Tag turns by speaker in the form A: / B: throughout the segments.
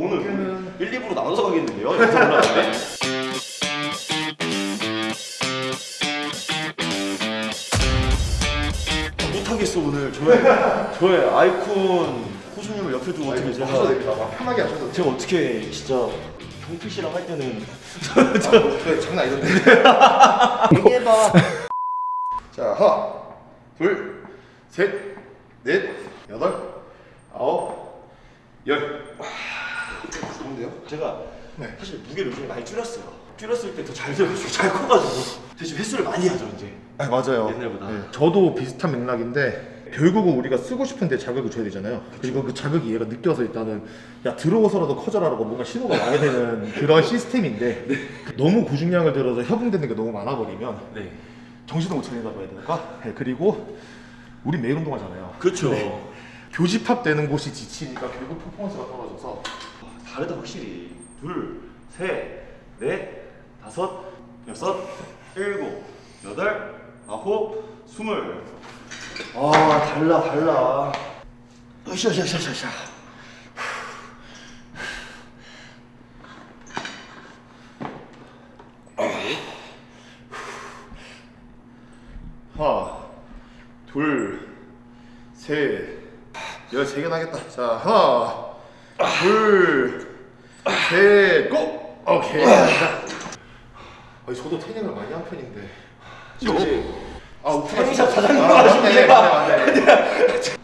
A: 오늘 1, 2부로 나눠서 가겠는데요? 올라가면 못하겠어 오늘 저의 저의 아이콘 호수님을 옆에 두고 어떻게 제가
B: 하셔도 됩니다. 막 편하게 하셔도 돼요.
A: 제가 어떻게 진짜 경필 씨랑 할 때는
B: 네, 장난 아니던데.
A: 얘기해봐
B: 자, 하나, 둘, 셋, 넷, 여덟, 아홉, 열. 좋은데요?
A: 제가
B: 네.
A: 사실 무게를 요즘에 많이 줄였어요 줄였을 때 더 잘 되고 잘 커가지고 대신 횟수를 많이 하죠 이제
B: 아, 맞아요.
A: 옛날보다.
B: 네, 저도 비슷한 맥락인데 결국은 우리가 쓰고 싶은데 자극을 줘야 되잖아요. 그리고 그 자극이 얘가 느껴서 일단은 야 들어오서라도 커져라라고 뭔가 신호가 나게 되는 그런 시스템인데 너무 고중량을 들어서 협응되는 게 너무 많아버리면
A: 네
B: 정신을 못 차린다고 해야 될까? 네, 그리고 우리 매일 운동하잖아요.
A: 그렇죠
B: 교집합되는 곳이 지치니까 결국 퍼포먼스가 떨어져서
A: 다르다 확실히. 둘, 셋, 넷, 다섯, 여섯, 일곱, 여덟, 아홉, 스물. 아 달라 달라. 으쌰으쌰으쌰으쌰
B: 하나, 둘, 셋, 열세 개나 하겠다. 자, 하나, 둘, 셋, 고! 오케이. 아니, 저도 태닝을 많이 한 편인데. 저 이제 아, 오프가
A: 태닝샵 사장님
B: 아,
A: 하시네.
B: 맞네, 맞네, 맞네.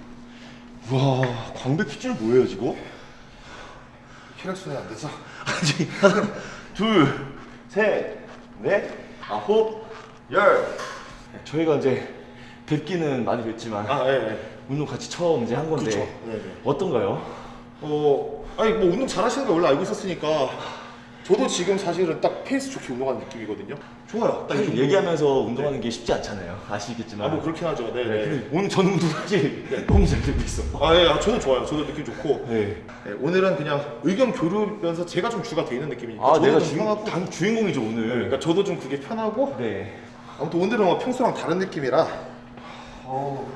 A: 와 광배 핏줄 뭐예요 지금?
B: 혈액순환 안 돼서.
A: 아니 하나 둘셋넷 아홉 열 저희가 이제 뵙기는 많이 뵙지만
B: 아, 예, 예.
A: 운동 같이 처음 이제 한 건데
B: 그쵸. 네, 네.
A: 어떤가요?
B: 어, 아니 뭐 운동 잘하시는 거 원래 알고 있었으니까 저도 지금 사실은 딱 페이스 좋게 운동하는 느낌이거든요. 좋아요. 딱이
A: 사실
B: 정도.
A: 얘기하면서 운동하는 게 쉽지 않잖아요 아시겠지만
B: 아, 뭐 그렇긴 하죠. 네,
A: 네,
B: 네.
A: 오늘 저는 운동 사실 너무 잘 되고 있어
B: 아, 예, 아, 저도 좋아요. 저도 느낌 좋고.
A: 네.
B: 네, 오늘은 그냥 의견 교류면서 제가 좀 주가 돼 있는 느낌이니까.
A: 아 내가
B: 좀
A: 주,
B: 편하고.
A: 당 주인공이죠 오늘
B: 그러니까 저도 좀 그게 편하고.
A: 네
B: 아무튼 오늘은 뭐 평소랑 다른 느낌이라.
A: 어,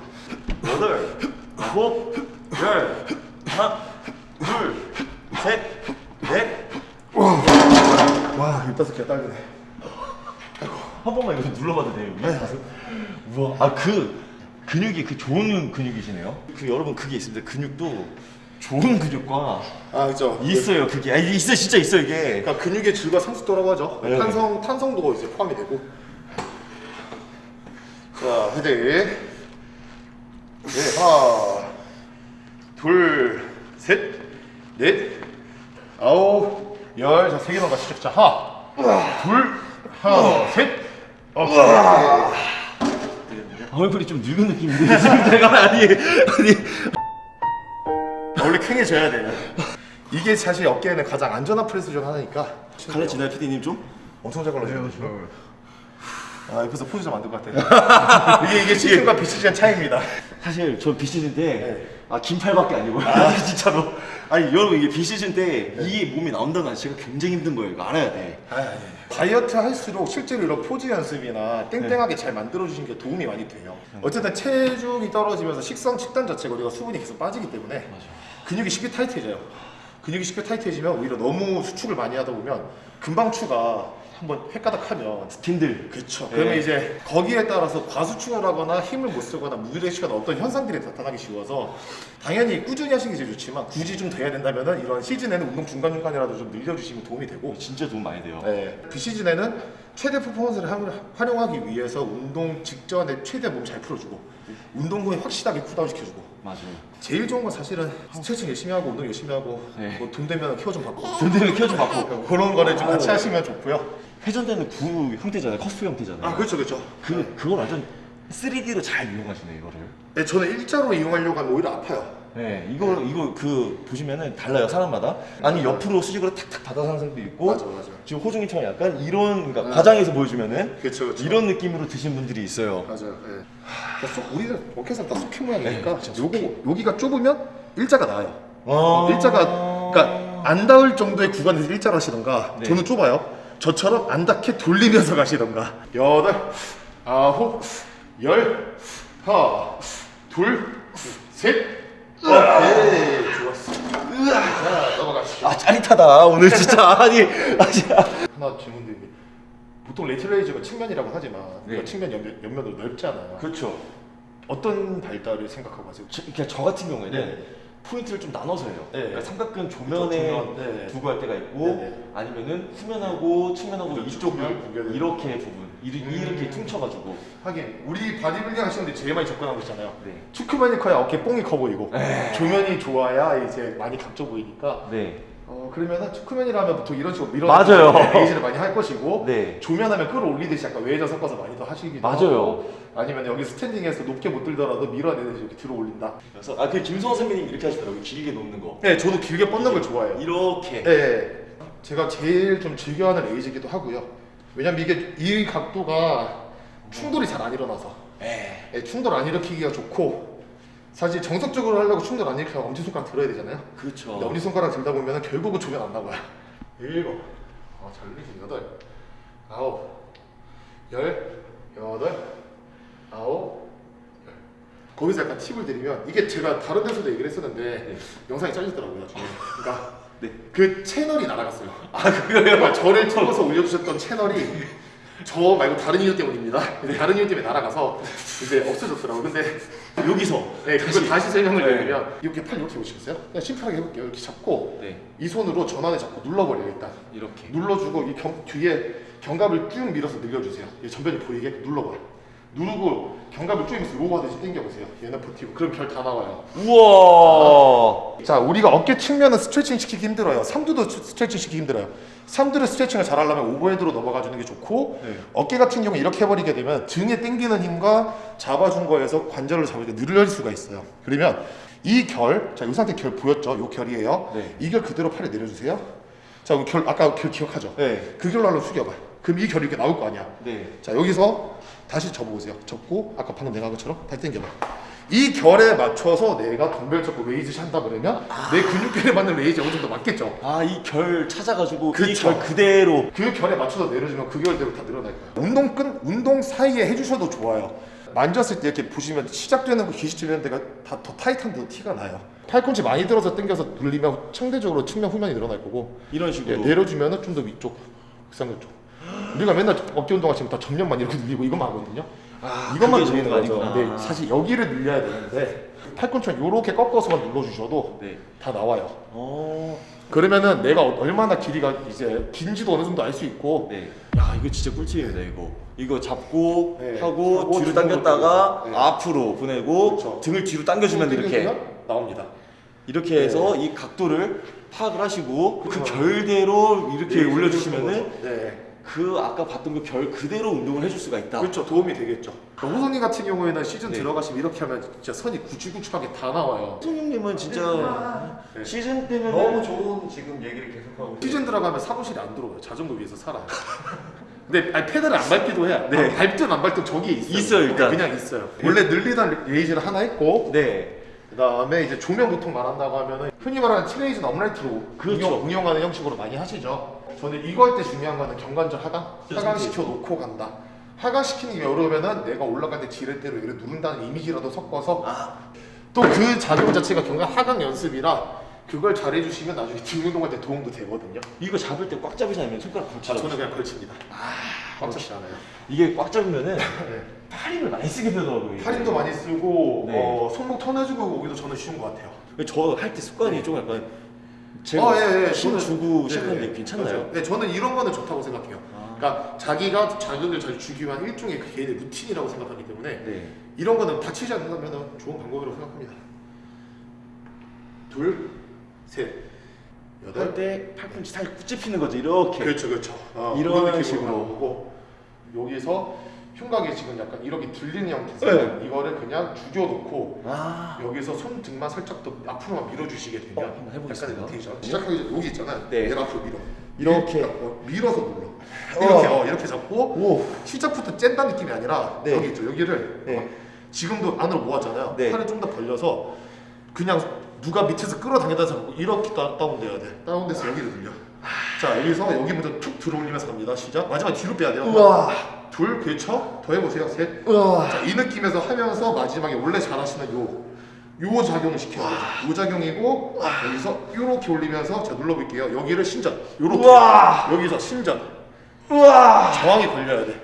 A: 여덟 아홉 열 하나 둘 셋 넷
B: 와, 열다섯 개 딸리네.
A: 한 번만 이거 좀 눌러봐도 돼요? 가서? 우와 아 그 근육이 그 좋은 근육이시네요 그 여러분 그게 있습니다 근육도 좋은 근육과
B: 아, 그죠.
A: 있어요 그게 아 있어 진짜 있어 이게
B: 그러니까 근육의 질과 상수도라고 하죠.
A: 네.
B: 탄성 탄성도가 이제 포함이 되고. 자, 헤드. 네, 하나, 둘, 셋, 넷, 아홉, 열. 자, 세 개만 가시죠. 자, 하나, 둘, 하나, 셋. 오케이.
A: 얼굴이 좀 늙은 느낌인데 지금 내가 아니 아니
B: 원래 퀭해져야 돼요. 이게 사실 어깨에는 가장 안전한 프레스 중 하나니까.
A: 갈라지나요 PD님 좀?
B: 엄청 잘 걸러지네요. 지금. 아 옆에서 포즈 좀 만들 것 같아요. 이게 이게 시즌과 비시즌 차이입니다.
A: 사실 저 비시즌 때
B: 네.
A: 아 긴팔밖에 아니고요. 진짜로? 아니 여러분 이게 비시즌 때 이게 몸이 나온다는 건 자체가 굉장히 힘든 거예요. 이거 알아야 돼.
B: 다이어트 할수록 실제로 이런 포즈 연습이나 땡땡하게 잘 만들어 주시는 게 도움이 많이 돼요. 어쨌든 체중이 떨어지면서 식성 식단 자체가 우리가 수분이 계속 빠지기 때문에 근육이 쉽게 타이트해져요. 근육이 쉽게 타이트해지면 오히려 너무 수축을 많이 하다 보면 금방 추가 한번 횟가닥 하면.
A: 팀들.
B: 그렇죠.
A: 네.
B: 그러면 이제 거기에 따라서 과수축을 하거나 힘을 못 쓰거나 무기력해지거나 어떤 현상들이 나타나기 쉬워서 당연히 꾸준히 하시는 게 제일 좋지만 굳이 좀더 해야 된다면은 이런 시즌에는 운동 중간 중간이라도 좀 늘려주시면 도움이 되고.
A: 진짜 도움 많이 돼요.
B: 네, 비시즌에는 최대 퍼포먼스를 하- 활용하기 위해서 운동 직전에 최대 몸 잘 풀어주고 운동 후에 확실하게 cool down 시켜주고.
A: 맞아요.
B: 제일 좋은 건 사실은 스트레칭 열심히 하고 운동 열심히 하고
A: 네.
B: 뭐돈 되면 케어 좀 받고.
A: 돈 되면 키워 좀 받고.
B: 그런 거를 좀 같이 하시면 좋고요.
A: 회전되는 구 형태잖아요 커스 형태잖아요
B: 아 그렇죠 그렇죠.
A: 그 그걸 완전 3D로 잘 이용하시네 이거를
B: 네, 저는 일자로 이용하려고 하면 오히려 아파요.
A: 네 이거 이거 그 보시면은 달라요 사람마다 아니 옆으로 수직으로 탁탁 받아서 하는 사람도 있고
B: 맞아, 맞아.
A: 지금 호중이처럼 약간 이런 그러니까 과장해서 보여주면은
B: 그렇죠.
A: 이런 느낌으로 드신 분들이 있어요
B: 맞아요. 예. 그러니까 쏙 우리는 워켓은 다 쏙키 모양이니까 요거 여기가 좁으면 일자가 나요.
A: 아.
B: 일자가 그러니까 안 닿을 정도의 구간에서 일자로 하시던가
A: 네.
B: 저는 좁아요. 저처럼 안 닿게 돌리면서 가시던가 여덟 아홉 열 하나 둘셋 오케이 좋았어. 자 넘어가시죠.
A: 아 짜릿하다 오늘 진짜 아니
B: 하나 질문 드립니다. 보통 lateral raise가 측면이라고 하지만
A: 네.
B: 그 측면 옆면, 옆면도 넓잖아요.
A: 그렇죠
B: 어떤 발달을 생각하고 하세요?
A: 저, 그러니까 저 같은 경우에는
B: 네.
A: 포인트를 좀 나눠서 해요
B: 네.
A: 그러니까 삼각근 조면에
B: 조면, 네.
A: 두고 할 때가 있고
B: 네, 네.
A: 아니면은 후면하고 측면하고
B: 그렇죠,
A: 이쪽을
B: 측면,
A: 이렇게 부분 이르-
B: 음.
A: 이렇게 퉁쳐가지고
B: 하긴 우리 바디빌딩 하시는데 제일 많이 접근하고 있잖아요.
A: 네.
B: 측후면이 커야 어깨 뽕이 커 보이고 조면이 좋아야 이제 많이 각져 보이니까
A: 네.
B: 어 그러면은 측면이라면 보통 이런 식으로 밀어
A: 맞아요.
B: raise를 많이 할 것이고
A: 네.
B: 전면하면 끌어올리듯이 약간 외전 섞어서 많이 더 하시기도
A: 맞아요.
B: 하고 아니면 여기 standing에서 높게 못 들더라도 밀어내듯이 이렇게 들어올린다.
A: 그래서 아그 김성호 선배님 이렇게 하시더라고요 길게 놓는 거
B: 네, 저도 길게 뻗는 걸 좋아해요.
A: 이렇게
B: 네, 제가 제일 좀 즐겨하는 raise이기도 하고요. 왜냐면 이게 이 각도가 충돌이 잘 안 일어나서
A: 네.
B: 네, 충돌 안 일으키기가 좋고 사실 정석적으로 하려고 충돌 안 일으키면 엄지손가락 들어야 되잖아요.
A: 그렇죠
B: 근데 엄지손가락 들다 보면 결국은 조면 안 나가요. 일곱, 아, 잘 리지 여덟, 아홉, 열, 여덟, 아홉, 열. 거기서 약간 팁을 드리면 이게 제가 다른 데서도 얘기를 했었는데
A: 네.
B: 영상이 잘렸더라고요. 나중에. 그러니까
A: 네.
B: 그 채널이 날아갔어요.
A: 아 그거요?
B: 그러니까 저를 찍어서 올려주셨던 채널이 저 말고 다른 이유 때문입니다. 근데 다른 이유 때문에 날아가서 이제 없어졌더라고요. 근데
A: 여기서
B: 네, 그걸 다시 설명을
A: 네.
B: 드리면 이렇게 팔 이렇게 보시겠어요? 그냥 심플하게 해볼게요. 이렇게 잡고
A: 네
B: 이 손으로 전완을 잡고 눌러버려요 일단.
A: 이렇게
B: 눌러주고 이 경, 뒤에 견갑을 쭉 밀어서 늘려주세요. 이 전면이 보이게 눌러봐요. 누르고 견갑을 쭉 밀어서 row 하듯이 당겨보세요. 얘는 버티고 그럼 결 다 나와요.
A: 우와
B: 자, 우리가 어깨 측면은 스트레칭 시키기 힘들어요. 삼두도 스- 스트레칭 시키기 힘들어요. 삼두를 스트레칭을 잘 하려면 overhead로 넘어가 주는 게 좋고
A: 네.
B: 어깨 같은 경우 이렇게 해버리게 되면 등에 당기는 힘과 잡아준 거에서 관절을 잡으니까 늘릴 수가 있어요. 그러면 이 결, 자, 이 상태 결 보였죠? 이 결이에요.
A: 네.
B: 이결 그대로 팔에 내려주세요. 자, 그럼 결 아까 결 기억하죠?
A: 네.
B: 그 결로 한번 숙여봐. 그럼 이 결이 이렇게 나올 거 아니야.
A: 네.
B: 자 여기서 다시 접어보세요. 접고 아까 방금 내가 한 것처럼 다시 당겨봐. 이 결에 맞춰서 내가 덤벨 잡고 raise 한다 그러면 내 근육결에 맞는 레이즈 어느 정도 맞겠죠.
A: 아 이 결 찾아가지고. 이결 그대로
B: 그 결에 맞춰서 내려주면 그 결대로 다 늘어날 거예요. 운동과 운동 사이에 해주셔도 좋아요. 만졌을 때 이렇게 보시면 시작되는 거 기시치는 데가 다 더 타이트한 데도 티가 나요. 팔꿈치 많이 들어서 당겨서 눌리면 상대적으로 측면 후면이 늘어날 거고
A: 이런
B: 예,
A: 식으로
B: 내려주면은 좀더 위쪽 극상근 쪽. 우리가 맨날 어깨 운동하시면 다 전면만 이렇게 늘리고 이것만 하거든요.
A: 아,
B: 이것만 거 아니고
A: 거죠.
B: 근데
A: 아.
B: 사실 여기를 늘려야 되는데 팔꿈치만 이렇게 꺾어서만 눌러주셔도
A: 네.
B: 다 나와요.
A: 어.
B: 그러면은 내가 얼마나 길이가 이제 긴지도 어느 정도 알 수 있고
A: 네. 야 이거 진짜 꿀팁입니다 이거. 이거 잡고
B: 네.
A: 하고
B: 하고
A: 뒤로 당겼다가.
B: 네.
A: 앞으로 보내고
B: 그렇죠.
A: 등을 뒤로 당겨주면 이렇게
B: 나옵니다.
A: 이렇게 해서 이 각도를 파악을 하시고 그
B: 그렇죠.
A: 결대로 이렇게
B: 네,
A: 올려주시면은
B: 네.
A: 그 아까 봤던 그결 그대로 운동을 해줄 수가 있다.
B: 그렇죠 도움이 되겠죠. 호선이 같은 경우에는 시즌
A: 네.
B: 들어가시면 이렇게 하면 진짜 선이 구질구질하게 다 나와요.
A: 손님님은 진짜
B: 네.
A: 시즌 때면
C: 너무 좋은 지금 얘기를 계속하고
B: 시즌 들어가면 사무실에 안 들어와요. 자전거 위에서 살아요. 근데 아니, 페달을 안 밟기도 해요.
A: 네.
B: 아, 밟든 안 밟든 저기에 있어요.
A: 있어요, 일단.
B: 그냥 있어요. 원래 늘리던 raise를 하나 했고
A: 네.
B: 그다음에 이제 조명 보통 말한다고 하면은 흔히 말하는 트레이즈는 upright로
A: 그렇죠.
B: 응용, 응용하는 형식으로 많이 하시죠. 저는 이거 할 때 중요한 거는 견관절 하강, 하강 시켜 놓고 간다. 하강 시키는 게 어려우면은 내가 올라갈 때 지렛대로 얘를 누른다는 이미지라도 섞어서
A: 아.
B: 또그 작용 자체가 견갑 하강 연습이라 그걸 잘해 주시면 나중에 등 운동할 때 도움도 되거든요.
A: 이거 잡을 때 꽉 잡으지 않으면 손가락
B: 아,
A: 걸치죠.
B: 저는 그냥 걸칩니다. 꽉 잡지 않아요.
A: 이게 꽉 잡으면은
B: 네.
A: 팔 힘을 많이 쓰게 되더라고요. 이게.
B: 팔힘도 많이 쓰고
A: 네.
B: 어, 손목 터내주고 오기도 저는 쉬운 것 같아요.
A: 저 할 때 습관이 좀 약간 제가
B: 어, 예, 예.
A: 힘
B: 저는-
A: 주고
B: 네,
A: 시작하는데
B: 네.
A: 괜찮나요?
B: 맞아요. 네, 저는 이런 거는 좋다고 생각해요.
A: 아.
B: 그러니까 자기가 자극을 잘 주기 위한 일종의 그 개인의 루틴이라고 생각하기 때문에
A: 네.
B: 이런 거는 다치지 않는다면 좋은 방법이라고 생각합니다. 둘, 셋, 여덟.
A: 할때 팔꿈치 살짝 굳집히는 거죠. 이렇게.
B: 그렇죠, 그렇죠. 어,
A: 이런 식으로.
B: 거고 여기서 흉곽이 지금 약간 이렇게 들리는 형태에서 이거를 그냥 죽여놓고
A: 아.
B: 여기서 손 등만 살짝 더 앞으로만 밀어주시게 되면
A: 어, 한번 해보겠습니다.
B: 약간의 로테이션 시작하기 전에 여기 있잖아요
A: 네.
B: 얘를 앞으로 밀어
A: 이렇게.
B: 어, 밀어서 눌러 이렇게 어, 이렇게 잡고
A: 오.
B: 시작부터 짠다는 느낌이 아니라
A: 네.
B: 여기 있죠 여기를
A: 네.
B: 어, 지금도 안으로 모았잖아요
A: 네.
B: 팔을 좀 더 벌려서 그냥 누가 밑에서 끌어당겨다 잡고 이렇게 다, 다운돼야 돼 다운돼서 여기를 늘려 자 여기서 여기 먼저 툭 들어올리면서 갑니다 시작 마지막 뒤로 빼야 돼요
A: 우와.
B: 둘 그렇죠 더 해보세요 셋
A: 우와.
B: 자, 이 느낌에서 하면서 마지막에 원래 잘하시는 요 요 작용을 시켜야 돼요. 요 작용이고 여기서 이렇게 올리면서 제가 눌러볼게요. 여기를 신전. 요렇게
A: 우와.
B: 여기서 신전.
A: 우와.
B: 저항이 걸려야 돼.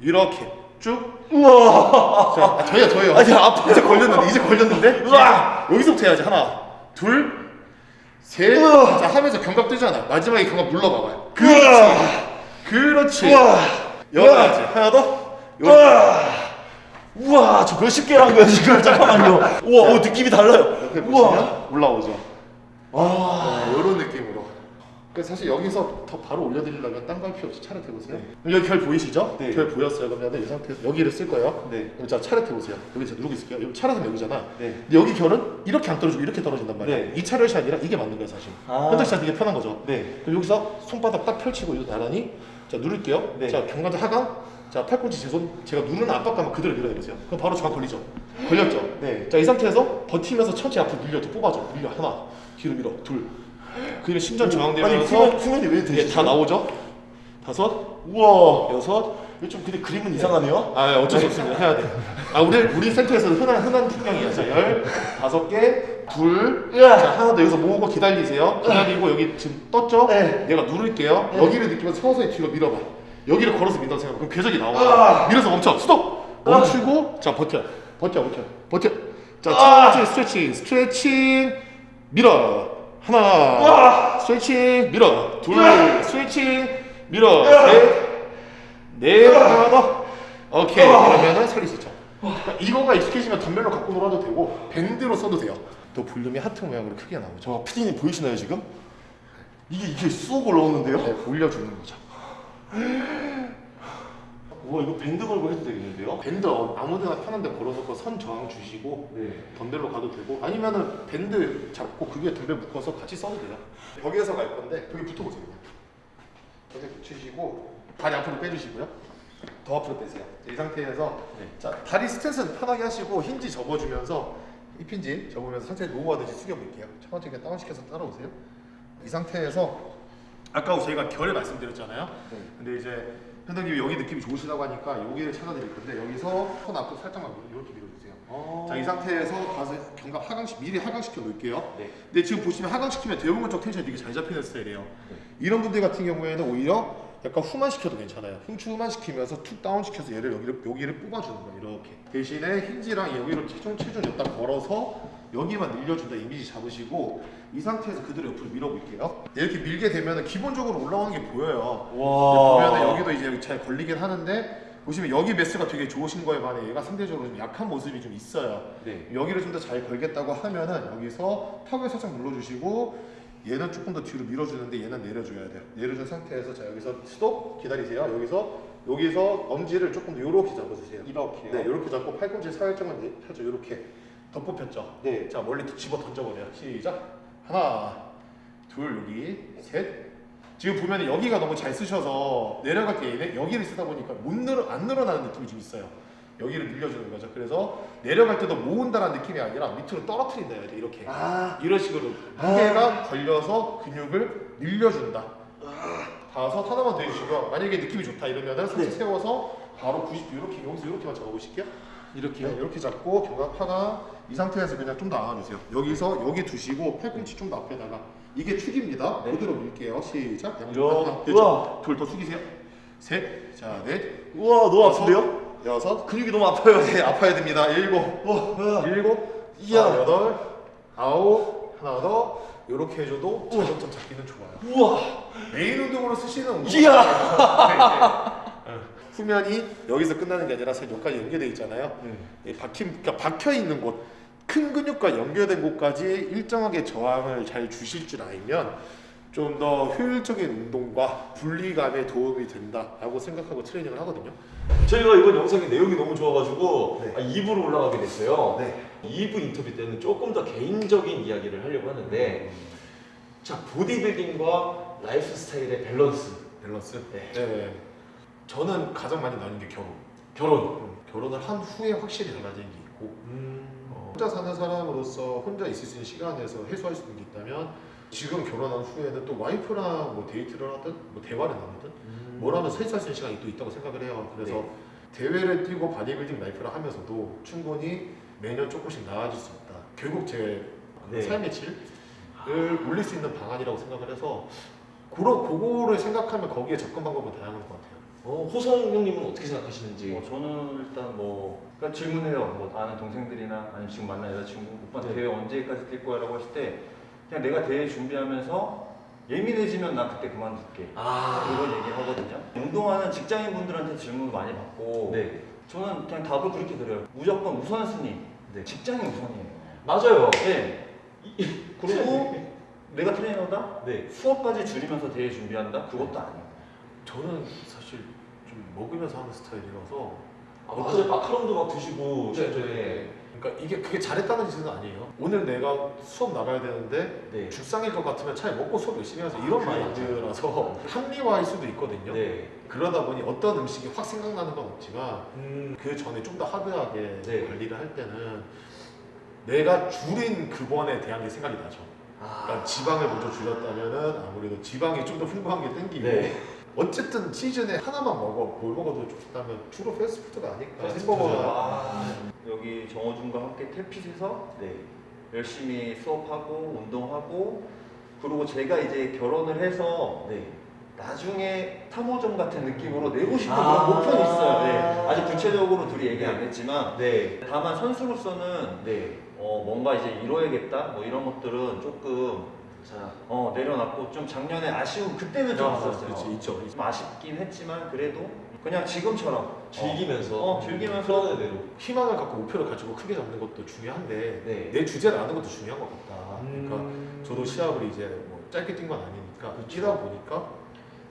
B: 이렇게 쭉.
A: 우와.
B: 자, 아, 저희야 저희요.
A: 아니 아파.
B: 이제 걸렸는데 이제 걸렸는데.
A: 우와.
B: 여기서부터 해야지. 하나, 둘, 셋.
A: 우와.
B: 자 하면서 견갑 뜨잖아. 마지막에 견갑 눌러봐봐요.
A: 우와.
B: 그렇지.
A: 우와.
B: 여기까지. 하나 더.
A: 우와. 우와. 저 몇십 개를 한 거야 지금 잠깐만요. 우와. 어, 느낌이 달라요. 우와.
B: 올라오죠.
A: 아.
B: 이런 느낌으로. 그래서 사실 여기서 더 바로 올려드리려면 딴 거 할 필요 없이 차례 해보세요. 여기 결 보이시죠?
A: 네.
B: 결 보였어요. 그러면 이 상태에서 여기를 쓸 거예요.
A: 네.
B: 그럼 자 차례 해보세요. 여기 제가 누르고 있을게요. 여기 차례는 여기잖아.
A: 네.
B: 근데 여기 결은 이렇게 안 떨어지고 이렇게 떨어진단 말이야.
A: 네.
B: 이 차례샷이 아니라 이게 맞는 거야 사실.
A: 아.
B: 현장샷 되게 편한 거죠.
A: 네.
B: 그럼 여기서 손바닥 딱 펼치고 이거 나란히 자 누를게요.
A: 네.
B: 자 경관자 하강. 자 팔꿈치 제 손 제가 누르는 압박감을 그대로 밀어내보세요. 그럼 바로 저항 걸리죠. 걸렸죠.
A: 네.
B: 자 이 상태에서 버티면서 천천히 앞으로 밀려 또 뽑아줘. 밀려 하나 뒤로 밀어 둘. 신전
A: 아니
B: 저항되면서
A: 후면 후면이 왜
B: 예,
A: 되시죠?
B: 다 나오죠. 다섯,
A: 우와.
B: 여섯.
A: 좀 근데 그림은 이상하네요.
B: 아 어쩔 수 없습니다. 해야 돼. 아 우리 우리 센터에서 흔한 흔한 풍경이야. 자 열, 다섯 개, 둘.
A: 으아.
B: 자 하나 더 여기서 모으고 기다리세요. 기다리고 여기 지금 떴죠?
A: 네.
B: 내가 누를게요.
A: 네.
B: 여기를 느끼면서 서서히 뒤로 밀어봐. 여기를 걸어서 민다고 생각. 그럼 궤적이 나와. 밀어서 멈춰. 스톱. 멈추고 자 버텨. 버텨 버텨 버텨. 자
A: 아.
B: 천천히 스트레칭 스트레칭 밀어. 하나
A: 으아.
B: 스트레칭 밀어. 둘
A: 으아.
B: 스트레칭 밀어.
A: 으아.
B: 셋. 네 하나 더. 오케이 그러면은 살릴 수 있죠. 그러니까 이거가 익숙해지면 덤벨로 갖고 놀아도 되고 밴드로 써도 돼요. 또 볼륨이 하트 모양으로 크게 나오죠.
A: 저 피디님 보이시나요 지금? 이게 이게 쑥 올라오는데요?
B: 네, 올려주는 거죠.
A: 우와 이거 밴드 걸고 해도 되겠는데요?
B: 밴드 어- 아무데나 편한데 걸어놓고 선 저항 주시고
A: 네.
B: 덤벨로 가도 되고 아니면은 밴드 잡고 그 위에 덤벨 묶어서 같이 써도 돼요. 벽에서 갈 건데 벽에 붙어보세요. 벽에 붙이시고 다리 앞으로 빼주시고요. 더 앞으로 빼세요. 이 상태에서
A: 네.
B: 자 다리 스탠스는 편하게 하시고 힌지 접어주면서 hip hinge 접으면서 상체 row하듯이 숙여볼게요. 천천히 그냥 다운시켜서 따라오세요. 이 상태에서 아까 저희가 결을 말씀드렸잖아요.
A: 네.
B: 근데 이제 현장님이 여기 느낌이 좋으시다고 하니까 여기를 찾아드릴 건데 여기서 손 앞으로 살짝만 이렇게 밀어주세요.
A: 어.
B: 자 이 상태에서 가서 견갑 하강시 미리 하강시켜 놓을게요.
A: 네.
B: 근데 지금 보시면 하강시키면 대부분 쪽 텐션이 되게 잘 잡히는 스타일이에요. 이런 분들 같은 경우에는 오히려 약간 후만 시켜도 괜찮아요. 흉추 후만 시키면서 툭 다운 시켜서 얘를 여기를 여기를 뽑아주는 거예요. 이렇게 대신에 힌지랑 여기로 체중 체중 여기다 걸어서 여기만 늘려준다 이미지 잡으시고 이 상태에서 그대로 옆으로 밀어볼게요. 이렇게 밀게 되면 기본적으로 올라오는 게 보여요.
A: 와.
B: 보면은 여기도 이제 잘 걸리긴 하는데 보시면 여기 매스가 되게 좋으신 거에 반해 얘가 상대적으로 좀 약한 모습이 좀 있어요.
A: 네.
B: 여기를 좀 더 잘 걸겠다고 하면은 여기서 턱을 살짝 눌러주시고 얘는 조금 더 뒤로 밀어주는데 얘는 내려줘야 돼요. 내려준 상태에서 자 여기서 스톱 기다리세요. 여기서 여기서 엄지를 조금 더 이렇게 잡아주세요.
A: 이렇게요?
B: 네, 이렇게 잡고 팔꿈치 살짝만 내- 펴죠. 이렇게 덧뽑혔죠.
A: 네.
B: 자 멀리 집어 던져버려요. 시작. 하나, 둘 여기 셋. 지금 보면 여기가 너무 잘 쓰셔서 내려갈 때 여기를 쓰다 보니까 못 늘어 안 늘어나는 느낌이 좀 있어요. 여기를 늘려주는 거죠. 그래서 내려갈 때도 모은다라는 느낌이 아니라 밑으로 떨어뜨린다 해야 돼 이렇게.
A: 아.
B: 이런 식으로 무게가 걸려서 근육을 늘려준다. 다섯 하나만 더 해주시고요. 만약에 느낌이 좋다 이러면은 상체
A: 네. 세워서
B: 바로 90도 이렇게 여기서 이렇게만 잡아보실게요.
A: 이렇게요?
B: 네, 이렇게 잡고 견갑 하나 이 상태에서 그냥 좀더 안아주세요. 여기서 여기 두시고 팔꿈치 좀 더 앞에다가 이게 축입니다.
A: 네.
B: 그대로 밀게요. 시작.
A: 이렇게.
B: 하나,
A: 우와.
B: 둘더 숙이세요. 셋, 자 넷,
A: 우와 너무
B: 여섯,
A: 아픈데요?
B: 여섯,
A: 근육이 너무 아파요.
B: 네 아파야 됩니다. 일곱,
A: 우와.
B: 일곱,
A: 이야.
B: 아, 여덟, 아홉, 하나 더 이렇게 해줘도 자전점 잡기는 좋아요.
A: 우와.
B: 메인 운동으로 쓰시는 운동.
A: 이야.
B: 후면이 여기서 끝나는 게 아니라 사실 여기까지 연결돼 있잖아요. 이 박힌, 그러니까 박혀 있는 곳, 큰 근육과 연결된 곳까지 일정하게 저항을 잘 주실 줄 알면 좀 더 효율적인 운동과 분리감에 도움이 된다라고 생각하고 트레이닝을 하거든요.
A: 저희가 이번 영상의 내용이 너무 좋아가지고
B: 네.
A: 아, 2부로 올라가게 됐어요.
B: 네.
A: 2부 인터뷰 때는 조금 더 개인적인 이야기를 하려고 하는데 자 보디빌딩과 라이프 스타일의 밸런스
B: 밸런스.
A: 네.
B: 네. 저는 가장 많이 나는 게 결혼.
A: 결혼
B: 음, 결혼을 한 후에 확실히 달라지는 게 있고
A: 음.
B: 어, 혼자 사는 사람으로서 혼자 있을 수 있는 시간에서 해소할 수 있는 게 있다면 지금 결혼한 후에는 또 와이프랑 뭐 데이트를 하든 뭐 대화를 나누든
A: 음.
B: 뭐라도 셋이 할수 있는 시간이 또 있다고 생각을 해요. 그래서
A: 네.
B: 대회를 뛰고 바디빌딩 life를 하면서도 충분히 매년 조금씩 나아질 수 있다. 결국 제
A: 네.
B: 삶의 질을 올릴 수 있는 방안이라고 생각을 해서 그런 그거를 생각하면 거기에 접근 방법은 다양한 것 같아요.
A: 어, 호성 형님은 어떻게 생각하시는지?
C: 뭐 저는 일단 뭐 그러니까 질문해요. 뭐 아는 동생들이나 아니면 지금 만난 여자친구 오빠
A: 네.
C: 대회 언제까지 뛸 거야 라고 했을 때 그냥 내가 대회 준비하면서 예민해지면 나 그때 그만둘게.
A: 아,
C: 이런 얘기 하거든요. 운동하는 직장인 분들한테 질문을 많이 받고
A: 네.
C: 저는 그냥 답을 그렇게 드려요. 무조건 우선순위.
A: 네.
C: 직장이 우선이에요.
A: 맞아요.
C: 네. 그리고 내가 트레이너다?
A: 네.
C: 수업까지 줄이면서 대회 준비한다? 그것도 아니에요.
B: 저는 먹으면서 하는 스타일이라서
A: 아, 맞아요. 마카롱도 막 드시고
B: 네,
A: 실전에.
B: 네. 그러니까 이게 그게 잘했다는 짓은 아니에요. 오늘 내가 수업 나가야 되는데
A: 네.
B: 죽상일 것 같으면 차라리 먹고 수업 열심히 하자 이런 마인드라서 합리화할 수도 있거든요.
A: 네.
B: 그러다 보니 어떤 음식이 확 생각나는 건 없지만
A: 음,
B: 그 전에 좀 더 하드하게
A: 네.
B: 관리를 할 때는 내가 줄인 그번에 대한 게 생각이 나죠.
A: 아,
B: 그러니까 지방을 먼저 줄였다면은 아무래도 지방이 좀 더 풍부한 게 땡기고
A: 네.
B: 어쨌든 시즌에 하나만 먹어 뭘 먹어도 좋다면 주로 패스트푸드가 아닐까. 햄버거나
A: 아,
C: 여기 정호준과 함께 탭핏에서
A: 네.
C: 열심히 수업하고 운동하고 그리고 제가 이제 결혼을 해서
A: 네.
C: 나중에 탐호점 같은 느낌으로 내고 싶은
A: 아.
C: 그런 목표는 있어요. 네. 아직 구체적으로 둘이 얘기 안 했지만
A: 네.
C: 다만 선수로서는
A: 네.
C: 어, 뭔가 이제 이뤄야겠다 뭐 이런 것들은 조금
A: 자,
C: 어, 내려놨고 좀 작년에 아쉬운 그때는 좀
A: 아,
C: 있었어요.
B: 그렇지, 있죠.
C: 좀 아쉽긴 했지만 그래도 그냥 지금처럼
A: 즐기면서.
C: 어, 즐기면서.
A: 편안한 대로.
B: 희망을 갖고 목표를 가지고 크게 잡는 것도 중요한데
A: 네.
B: 내 주제를 아는 것도 중요한 것 같다. 그러니까
A: 음.
B: 저도 시합을 이제 뭐 짧게 뛴 건 아니니까
A: 그쵸.
B: 뛰다 보니까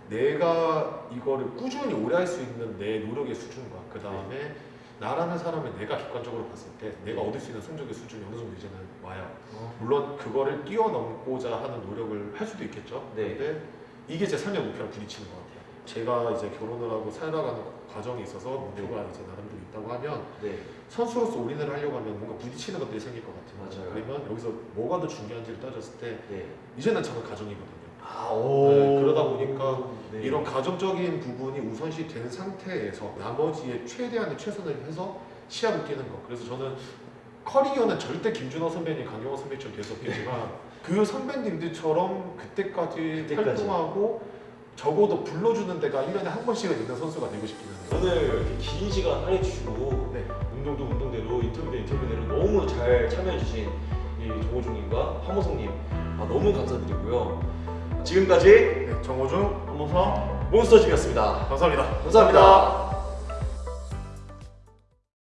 B: 내가 이거를 꾸준히 오래 할 수 있는 내 노력의 수준과 그 다음에 나라는 사람을 내가 객관적으로 봤을 때 내가 얻을 수 있는 성적의 수준이 어느 정도 이제는 와요.
A: 어.
B: 물론 그거를 뛰어넘고자 하는 노력을 할 수도 있겠죠.
A: 네.
B: 근데 이게 제 삶의 목표랑 부딪히는 것 같아요. 제가 이제 결혼을 하고 살아가는 과정에 있어서 목표가 이제 나름대로 있다고 하면
A: 네.
B: 선수로서 올인을 하려고 하면 뭔가 부딪히는 것들이 생길 것 같아요.
A: 맞아요.
B: 그러면 여기서 뭐가 더 중요한지를 따졌을 때
A: 네.
B: 이제는 저는 가정이거든요.
A: 아, 오.
B: 네, 그러다 보니까
A: 네.
B: 이런 가정적인 부분이 우선시 된 상태에서 나머지에 최대한의 최선을 해서 시합을 뛰는 거. 그래서 저는 커리어는 절대 김준호 선배님, 강경호 될수 없겠지만 그 선배님들처럼 그때까지,
A: 그때까지.
B: 활동하고 적어도 불러주는 데가 1년에 한 번씩은 있는 선수가 되고 싶기는 해요.
A: 오늘 이렇게 긴 시간 할애주시고
B: 네.
A: 운동도 운동대로 인터뷰도 인터뷰대로 너무 잘 참여해주신 이 조호중님과 황호성님 아, 너무 감사드리고요. 지금까지
B: 네, 정호중
A: 황호성 몬스터집이었습니다.
B: 감사합니다.
A: 감사합니다.